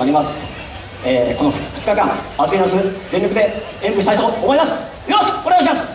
なります、えー、この2日間暑い夏全力で演舞したいと思います。よろしくお願いします。